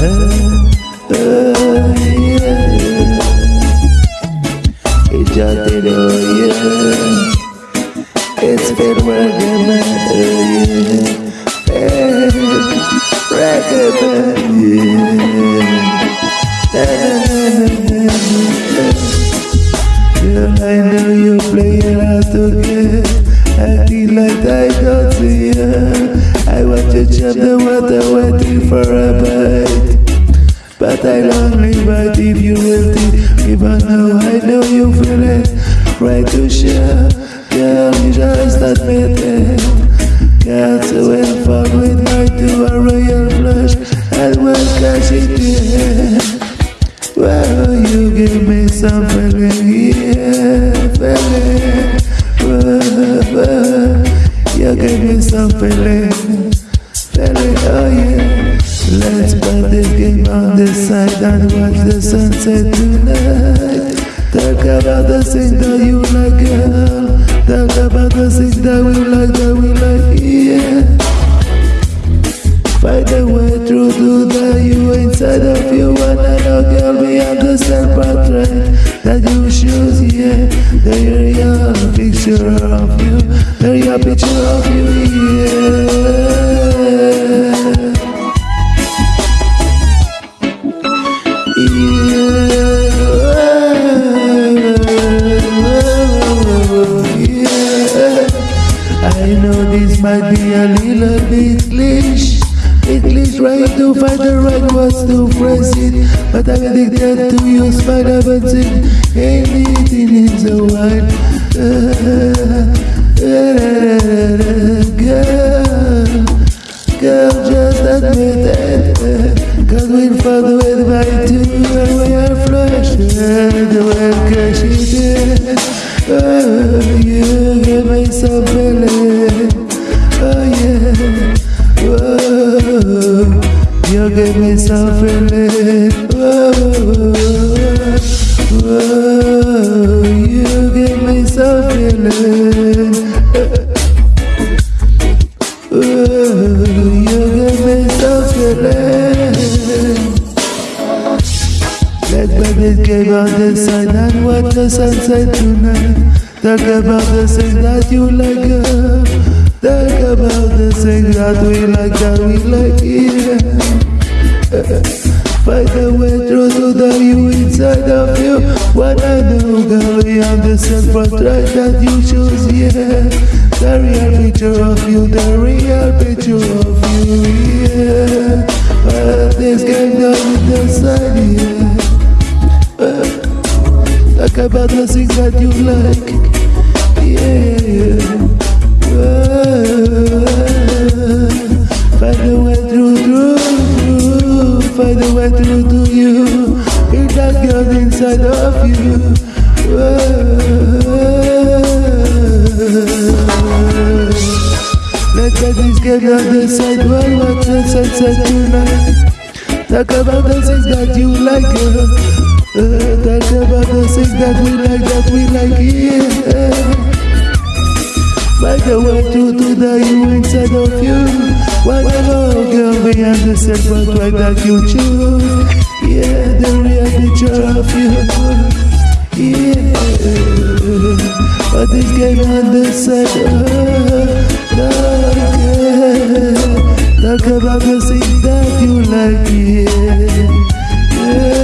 Ella te lo oye, es vergüenza. Again. feel like I don't see her. I want to jump the water waiting for a bite. But I only bite if you will think. Even though I know you feel it. Right to share. Girl, you just admit it. In fun with my to a royal flush. And when it well, you give me some feeling, yeah, feeling. You give me some feeling, feeling, oh yeah. Let's put this game on the side and watch the sunset tonight. Talk about the things that you like, girl. Talk about the things that we like, that we like, inside of you and I know girl beyond the self-portrait that you choose, yeah The real picture of you, the real picture of you, yeah. I know this might be a little bit glitch English trying to find the right words to phrase it. But I'm addicted to your spider but it anything in the world Girl, girl just admit it. Cause we're further with my two and we are flushed cause she did Oh, you give me some feeling. Whoa, you give me some feeling. Whoa, you give me some feeling. Let's play this game the side and watch the sunset tonight. Talk about the things that you like. Talk about the things that we like, that we like, yeah. Find a way through to the you inside of you. What I know, girl, beyond the self-portrait that you choose, yeah. The real picture of you, the real picture of you, yeah. But this game the side, yeah. Talk about the things that you like, yeah. You. Be that girl inside of you. Let's this game on the side while watch the sunset tonight. Talk about the things that you like, girl. Uh, talk about the things that we like, that we like, yeah. Find a way to do the you inside of you Whatever girl beyond the self but right that you choose Yeah, the real picture of you Yeah But this game on the side oh, Talk about the things that you like, yeah